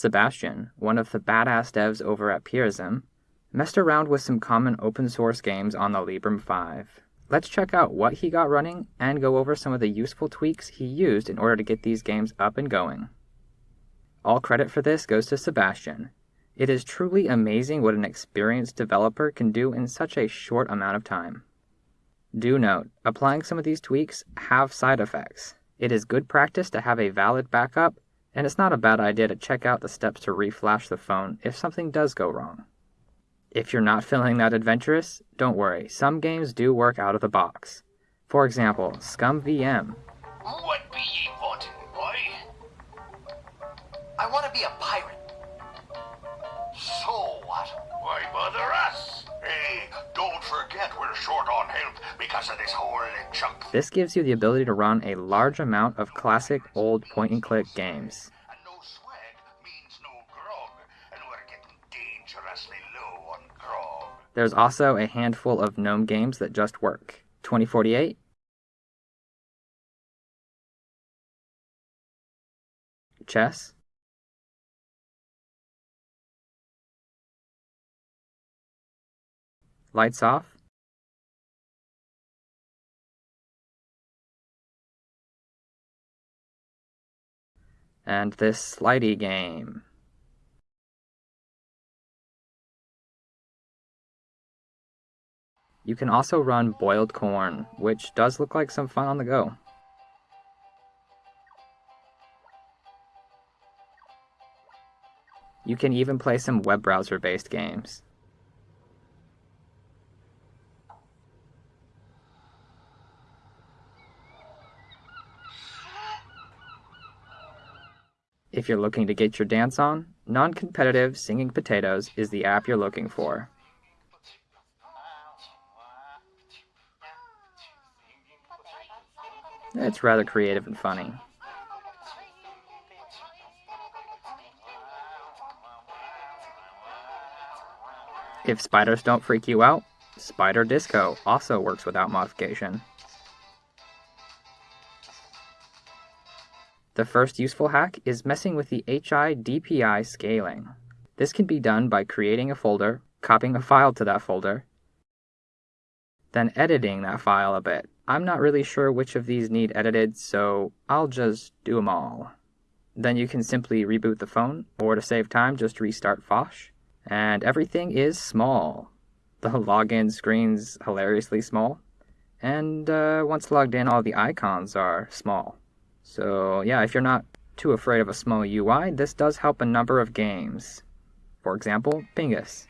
Sebastian, one of the badass devs over at Purism, messed around with some common open source games on the Librem 5. Let's check out what he got running and go over some of the useful tweaks he used in order to get these games up and going. All credit for this goes to Sebastian. It is truly amazing what an experienced developer can do in such a short amount of time. Do note, applying some of these tweaks have side effects. It is good practice to have a valid backup, and it's not a bad idea to check out the steps to reflash the phone if something does go wrong. If you're not feeling that adventurous, don't worry, some games do work out of the box. For example, ScummVM. What be ye wanting, boy? I want to be a pirate. Because of this whole chunk. This gives you the ability to run a large amount of classic old point-and-click games. And no swag means no grog, and we're getting dangerously low on grog. There's also a handful of GNOME games that just work. 2048, Chess, Lights Off, and this slidey game. You can also run boiled corn, which does look like some fun on the go. You can even play some web browser based games. If you're looking to get your dance on, non competitive Singing Potatoes is the app you're looking for. It's rather creative and funny. If spiders don't freak you out, Spider Disco also works without modification. The first useful hack is messing with the HIDPI scaling. This can be done by creating a folder, copying a file to that folder, then editing that file a bit. I'm not really sure which of these need edited, so I'll just do them all. Then you can simply reboot the phone, or to save time, just restart Phosh. And everything is small. The login screen's hilariously small. And uh, once logged in, all the icons are small. So yeah, if you're not too afraid of a small UI, this does help a number of games. For example, Pingus.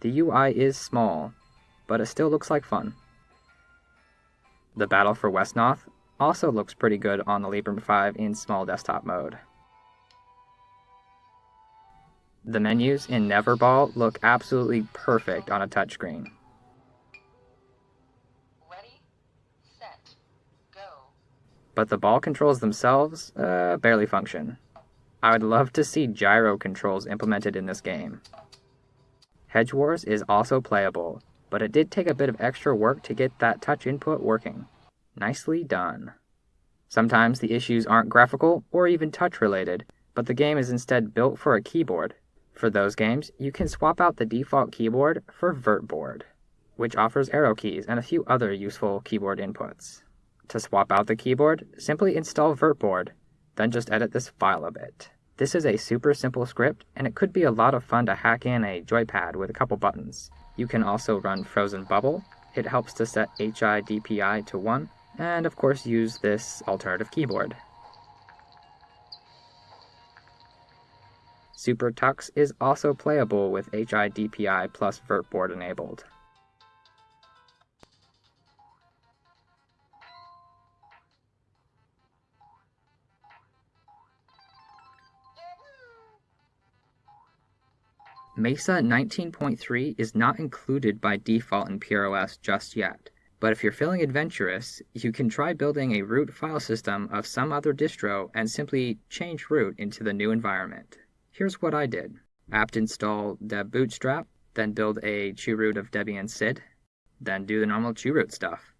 The UI is small, but it still looks like fun. The Battle for Wesnoth also looks pretty good on the Librem 5 in small desktop mode. The menus in Neverball look absolutely perfect on a touchscreen. Ready, set, go. But the ball controls themselves uh, barely function. I would love to see gyro controls implemented in this game. Hedge Wars is also playable, but it did take a bit of extra work to get that touch input working. Nicely done. Sometimes the issues aren't graphical or even touch related, but the game is instead built for a keyboard, for those games, you can swap out the default keyboard for Virtboard, which offers arrow keys and a few other useful keyboard inputs. To swap out the keyboard, simply install Virtboard, then just edit this file a bit. This is a super simple script, and it could be a lot of fun to hack in a joypad with a couple buttons. You can also run Frozen Bubble, it helps to set HIDPI to 1, and of course use this alternative keyboard. Super Tux is also playable with HIDPI plus Virtboard enabled. Mesa 19.3 is not included by default in PureOS just yet, but if you're feeling adventurous, you can try building a root file system of some other distro and simply change root into the new environment. Here's what I did. apt install debootstrap, then build a chroot of Debian SID, then do the normal chroot stuff.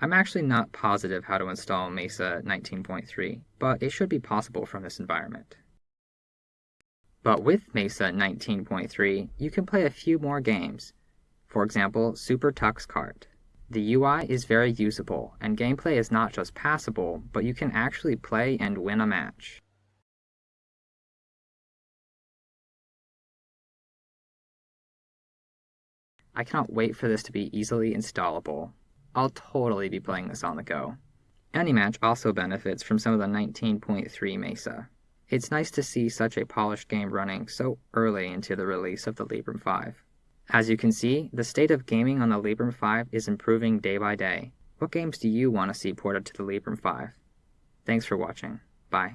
I'm actually not positive how to install Mesa 19.3, but it should be possible from this environment. But with Mesa 19.3, you can play a few more games. For example, Super Tux Kart. The UI is very usable, and gameplay is not just passable, but you can actually play and win a match. I cannot wait for this to be easily installable. I'll totally be playing this on the go. AnyMatch also benefits from some of the 19.3 Mesa. It's nice to see such a polished game running so early into the release of the Librem 5. As you can see, the state of gaming on the Librem 5 is improving day by day. What games do you want to see ported to the Librem 5? Thanks for watching. Bye.